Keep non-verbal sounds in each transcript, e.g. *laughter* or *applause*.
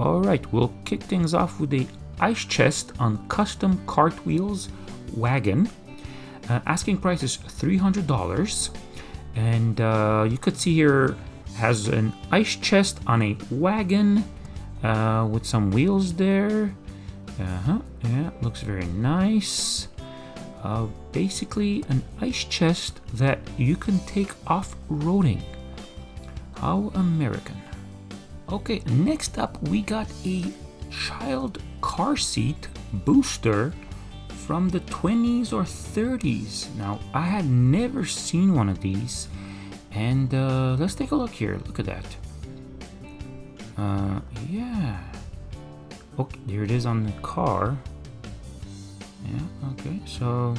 All right, we'll kick things off with a ice chest on custom cartwheels wagon. Uh, asking price is $300. And uh, you could see here has an ice chest on a wagon uh, with some wheels there. Uh-huh, yeah, looks very nice. Uh, basically an ice chest that you can take off-roading. How American. Okay, next up we got a child car seat booster from the 20s or 30s. Now, I had never seen one of these, and uh, let's take a look here. Look at that. Uh, yeah. Okay, there it is on the car. Yeah, okay, so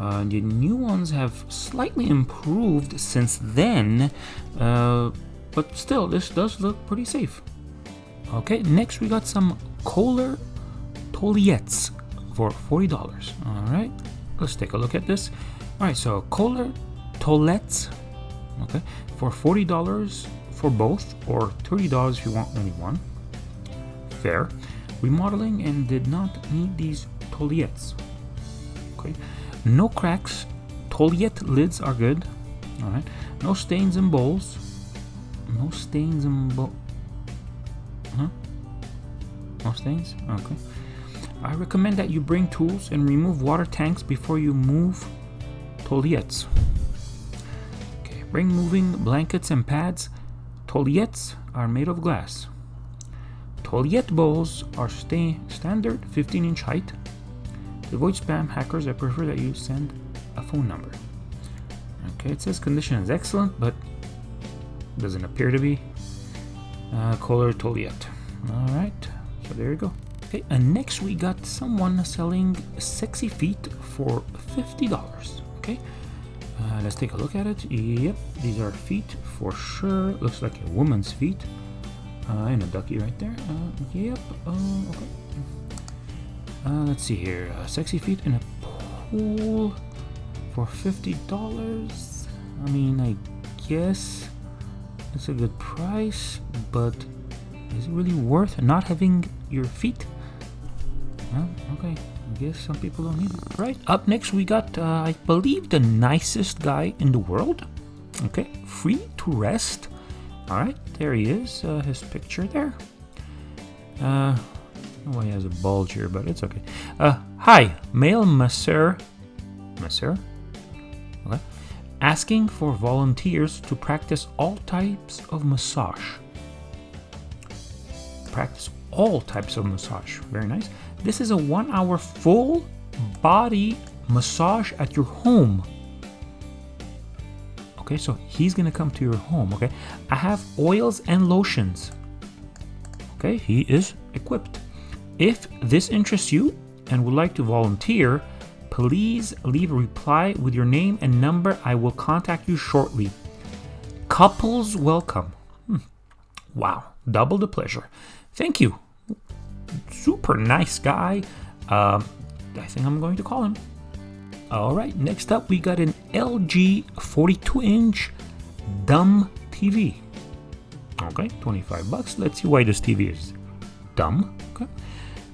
uh, the new ones have slightly improved since then, uh, but still, this does look pretty safe. Okay, next we got some Kohler Toilettes for $40. All right, let's take a look at this. All right, so Kohler Toilettes, okay, for $40 for both, or $30 if you want only one. Fair. Remodeling and did not need these toilettes. Okay, no cracks. Toilette lids are good. All right, no stains in bowls. No stains in um bowl. Huh? No stains? Okay. I recommend that you bring tools and remove water tanks before you move toilettes. Okay, bring moving blankets and pads. Toilettes are made of glass. Toilette bowls are stay standard 15 inch height. To avoid spam hackers, I prefer that you send a phone number. Okay, it says condition is excellent, but doesn't appear to be. Uh, Kohler Toilette. Alright, so there you go. Okay, and next we got someone selling sexy feet for $50. Okay, uh, let's take a look at it. Yep, these are feet for sure. Looks like a woman's feet. Uh, and a ducky right there. Uh, yep, uh, okay. Uh, let's see here. Uh, sexy feet in a pool for $50. I mean, I guess it's a good price, but is it really worth not having your feet? Well, okay. I guess some people don't need it. Right. Up next, we got, uh, I believe, the nicest guy in the world. Okay. Free to rest. All right. There he is. Uh, his picture there. Uh, he has a bulge here, but it's okay. Uh, hi, male masseur. Masseur? Asking for volunteers to practice all types of massage. Practice all types of massage. Very nice. This is a one hour full body massage at your home. Okay, so he's gonna come to your home. Okay, I have oils and lotions. Okay, he is equipped. If this interests you and would like to volunteer, please leave a reply with your name and number. I will contact you shortly. Couples welcome. Hmm. Wow, double the pleasure. Thank you. Super nice guy. Uh, I think I'm going to call him. All right, next up we got an LG 42 inch dumb TV. Okay, 25 bucks. Let's see why this TV is dumb. Okay.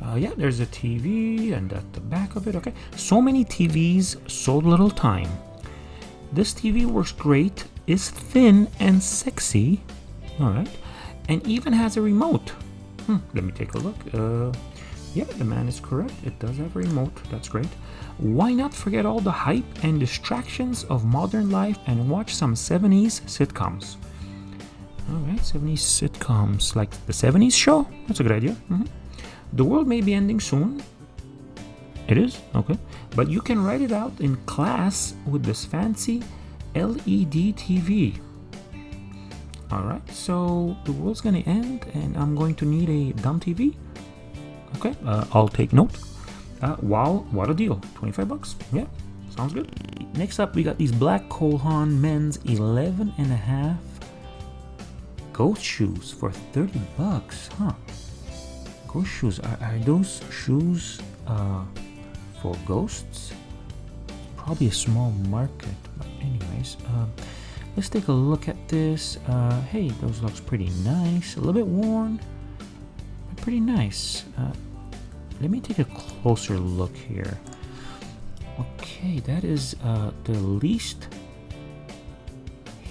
Uh, yeah, there's a TV and at the back of it. Okay, so many TVs, so little time. This TV works great, is thin and sexy. All right, and even has a remote. Hmm, let me take a look. Uh, yeah, the man is correct. It does have a remote. That's great. Why not forget all the hype and distractions of modern life and watch some 70s sitcoms? Alright, 70s sitcoms like the 70s show? That's a good idea. Mm -hmm. The world may be ending soon. It is? Okay. But you can write it out in class with this fancy LED TV. Alright, so the world's gonna end and I'm going to need a dumb TV. Okay, uh, I'll take note. Uh, wow, what a deal. 25 bucks. Yeah, sounds good. Next up, we got these black Cole Haan men's 11 and a half ghost shoes for 30 bucks, huh? Ghost shoes, are, are those shoes uh, for ghosts? Probably a small market, but anyways, uh, let's take a look at this. Uh, hey, those looks pretty nice. A little bit worn, but pretty nice. Uh, let me take a closer look here. Okay, that is uh, the least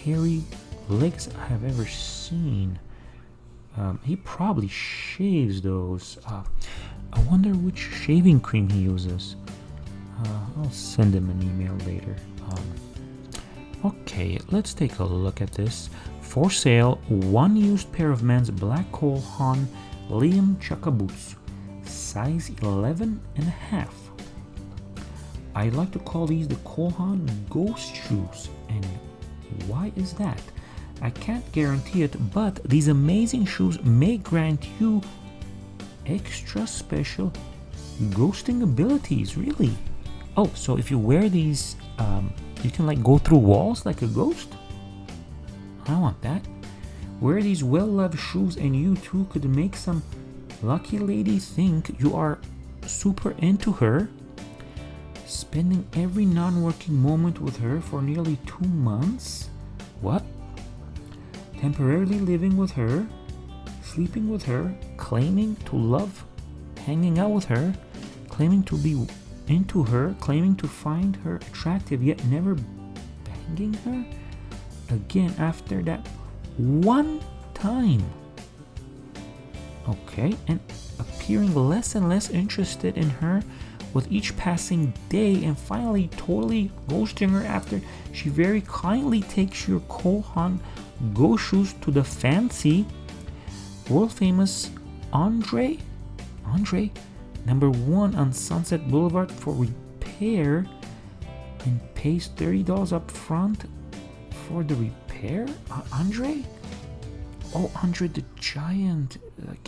hairy legs I have ever seen. Um, he probably shaves those. Uh, I wonder which shaving cream he uses. Uh, I'll send him an email later. Um, okay, let's take a look at this. For sale, one used pair of men's black Cole Haan Liam Chukka boots, size 11 and a half. I like to call these the Cole Haan Ghost Shoes. And why is that? I can't guarantee it, but these amazing shoes may grant you extra special ghosting abilities, really. Oh, so if you wear these, um, you can like go through walls like a ghost? I want that. Wear these well-loved shoes and you too could make some lucky lady think you are super into her. Spending every non-working moment with her for nearly two months? What? Temporarily living with her, sleeping with her, claiming to love hanging out with her, claiming to be into her, claiming to find her attractive yet never banging her? Again, after that one time. Okay, and appearing less and less interested in her with each passing day, and finally totally ghosting her after she very kindly takes your Cole Haan Go shoes to the fancy world famous Andre Andre number one on Sunset Boulevard for repair and pays $30 up front for the repair? Uh, Andre? Oh, Andre the Giant.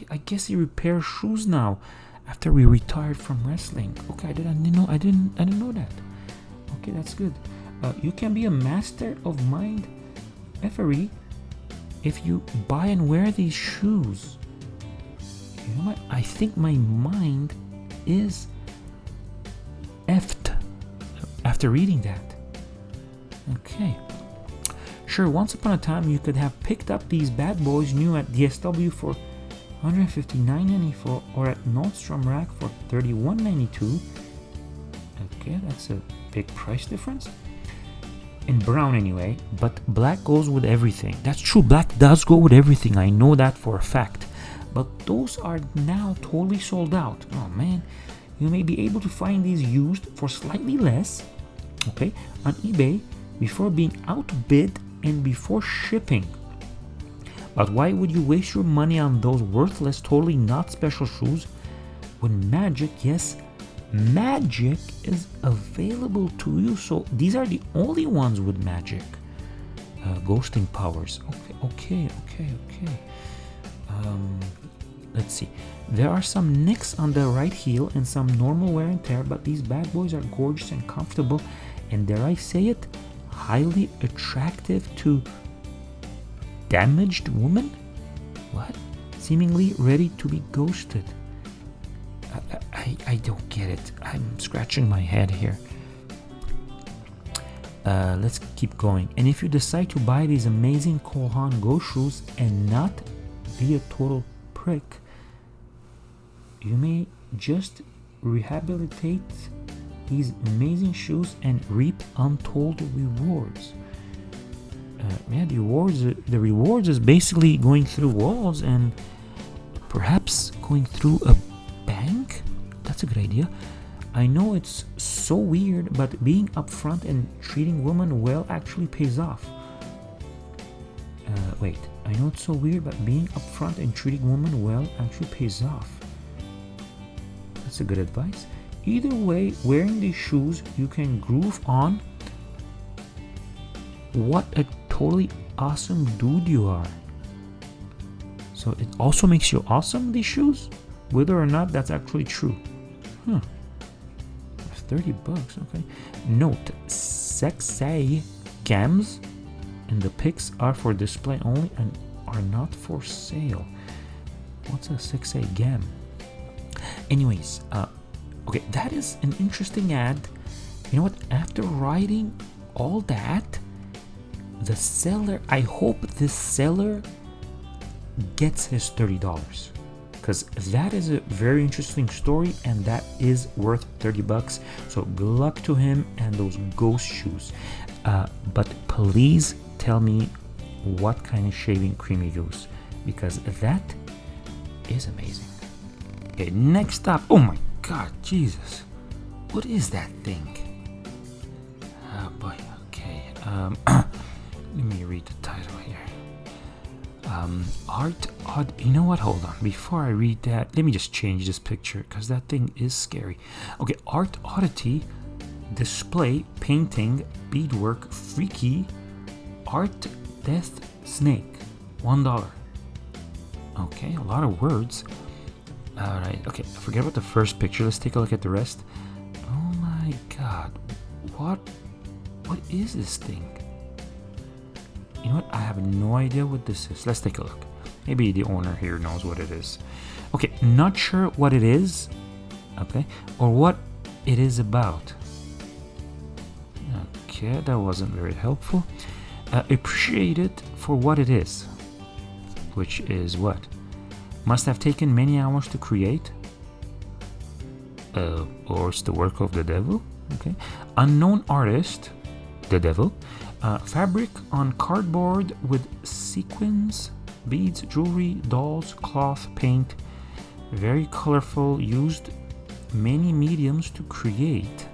I guess he repairs shoes now after we retired from wrestling. Okay, I didn't know. I didn't. I didn't know that. Okay, that's good. Uh, you can be a master of mind effery if you buy and wear these shoes. You know? I think my mind is effed after reading that. Okay. Sure, once upon a time you could have picked up these bad boys new at DSW for 159.94 or at Nordstrom Rack for 31.92. Okay, that's a big price difference. In brown anyway, but black goes with everything. That's true, black does go with everything. I know that for a fact but those are now totally sold out. Oh man, you may be able to find these used for slightly less, okay, on eBay before being outbid and before shipping. But why would you waste your money on those worthless, totally not special shoes when magic, yes, magic is available to you? So these are the only ones with magic. Uh, ghosting powers. Okay, okay, okay, okay. Um, let's see there are some nicks on the right heel and some normal wear and tear but these bad boys are gorgeous and comfortable and dare I say it highly attractive to damaged woman what seemingly ready to be ghosted I, I, don't get it I'm scratching my head here uh, let's keep going and if you decide to buy these amazing Cole Haan Go shoes and not be a total prick you may just rehabilitate these amazing shoes and reap untold rewards. Uh, yeah, the rewards, the rewards is basically going through walls and perhaps going through a bank. That's a good idea. I know it's so weird, but being upfront and treating women well actually pays off. Uh, wait, I know it's so weird, but being upfront and treating women well actually pays off. That's a good advice. Either way, wearing these shoes, you can groove on what a totally awesome dude you are. So it also makes you awesome, these shoes, whether or not that's actually true. Huh. 30 bucks, okay. Note, sexy gams and the pics are for display only and are not for sale. What's a sexy gam? anyways uh okay that is an interesting ad you know what after writing all that the seller i hope this seller gets his $30 because that is a very interesting story and that is worth 30 bucks. So good luck to him and those ghost shoes. Uh, but please tell me what kind of shaving cream you use because that is amazing. Okay, next up. Oh my god, Jesus. What is that thing? Oh boy, okay. Um, *clears throat* let me read the title here. Um, art odd. You know what? Hold on. Before I read that, let me just change this picture because that thing is scary. Okay, art oddity, display, painting, beadwork, freaky, art, death, snake, one dollar. Okay, a lot of words. All right. Okay, forget about the first picture. Let's take a look at the rest. Oh my God, what? What is this thing? You know what? I have no idea what this is. Let's take a look. Maybe the owner here knows what it is. Okay, not sure what it is. Okay, or what it is about. Okay, that wasn't very helpful. Uh, appreciate it for what it is. Which is what? Must have taken many hours to create. Uh, or it's the work of the devil. Okay, unknown artist, the devil. Uh, fabric on cardboard with sequins, beads, jewelry, dolls, cloth, paint. Very colorful. Used many mediums to create.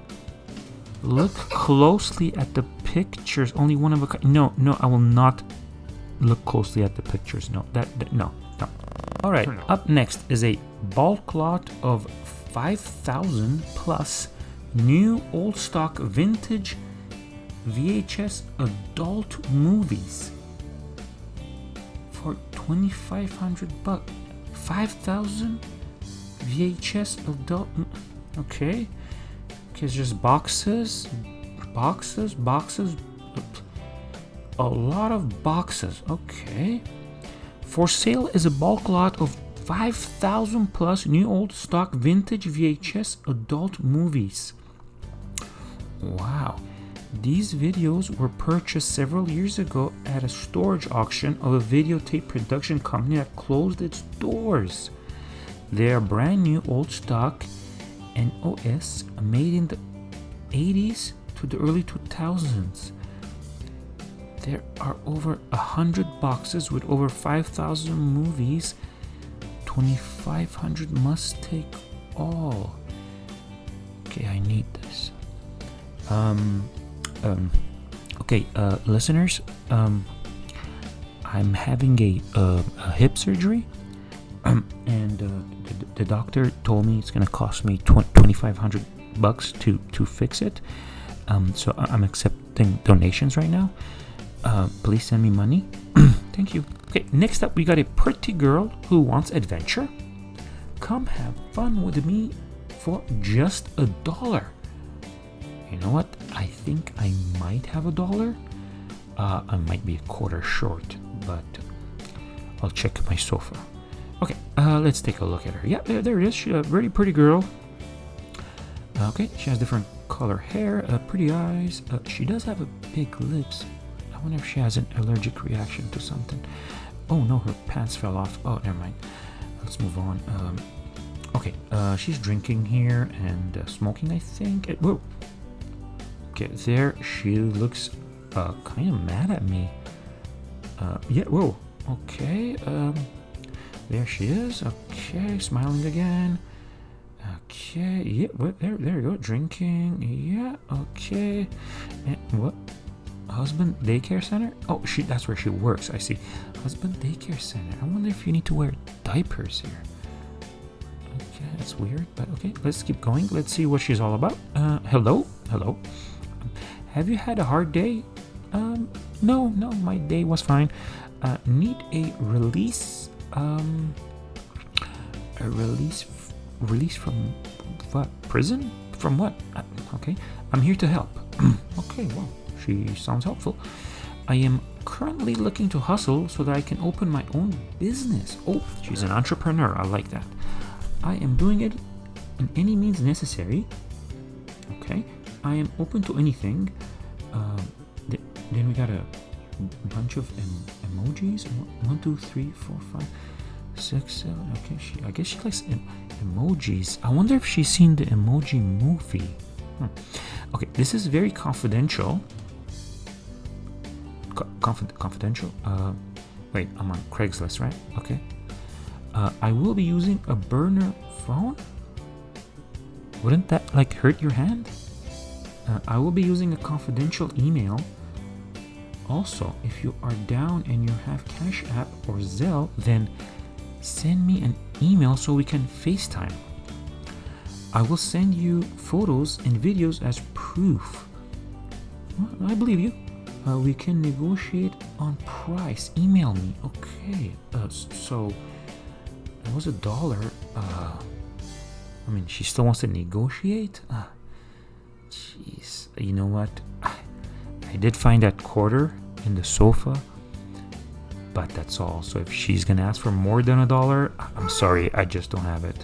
Look closely at the pictures. Only one of a kind. No, no, I will not look closely at the pictures. No, that, that no, no. All right. Up next is a bulk lot of 5,000 plus new old stock vintage VHS adult movies for 2,500 bucks. 5,000 VHS adult. Okay. Okay, it's just boxes, boxes, boxes. A lot of boxes. Okay. For sale is a bulk lot of 5,000 plus new old stock vintage VHS adult movies. Wow. These videos were purchased several years ago at a storage auction of a videotape production company that closed its doors. They are brand new old stock and OS made in the 80s to the early 2000s. There are over a hundred boxes with over 5,000 movies. 2,500 must take all. Okay, I need this. Um, um, okay, uh, listeners, um, I'm having a, uh, a hip surgery, *clears throat* and uh, the, the, doctor told me it's gonna cost me 2,500 bucks to to fix it. Um, so I'm accepting donations right now. Uh, please send me money. *clears throat* Thank you. Okay, next up we got a pretty girl who wants adventure. Come have fun with me for just a dollar you know what? I think I might have a dollar. Uh, I might be a quarter short, but I'll check my sofa. Okay, uh, let's take a look at her. Yeah, there, it is. She's a very pretty girl. Okay, she has different color hair, uh, pretty eyes. Uh, she does have a big lips. I wonder if she has an allergic reaction to something. Oh no, her pants fell off. Oh, never mind. Let's move on. Um, okay, uh, she's drinking here and uh, smoking, I think. It, whoa, Okay, there she looks uh, kind of mad at me. Uh, yeah, whoa. Okay, um, there she is. Okay, smiling again. Okay, yeah, what, there, there you go. Drinking, yeah, okay. And what? Husband daycare center? Oh, she, that's where she works. I see. Husband daycare center. I wonder if you need to wear diapers here. Okay, that's weird, but okay, let's keep going. Let's see what she's all about. Uh, hello, hello. Have you had a hard day? Um, no, no, my day was fine. Uh, need a release? Um, a release? Release from what? Prison? From what? Uh, okay, I'm here to help. *clears throat* okay, well, she sounds helpful. I am currently looking to hustle so that I can open my own business. Oh, she's an entrepreneur. I like that. I am doing it in any means necessary. Okay, I am open to anything. Uh, th then we got a bunch of em emojis. One, two, three, four, five, six, seven. Okay, she. I guess she likes em emojis. I wonder if she's seen the emoji movie. Hmm. Okay, this is very confidential. Co confid confidential. Uh, wait, I'm on Craigslist, right? Okay. Uh, I will be using a burner phone. Wouldn't that like hurt your hand? Uh, I will be using a confidential email. Also, if you are down and you have Cash App or Zelle, then send me an email so we can FaceTime. I will send you photos and videos as proof. I believe you. Uh, we can negotiate on price. Email me. Okay. Uh, so it was a dollar. Uh, I mean, she still wants to negotiate. Jeez, you know what? I did find that quarter in the sofa, but that's all. So if she's gonna ask for more than a dollar, I'm sorry, I just don't have it.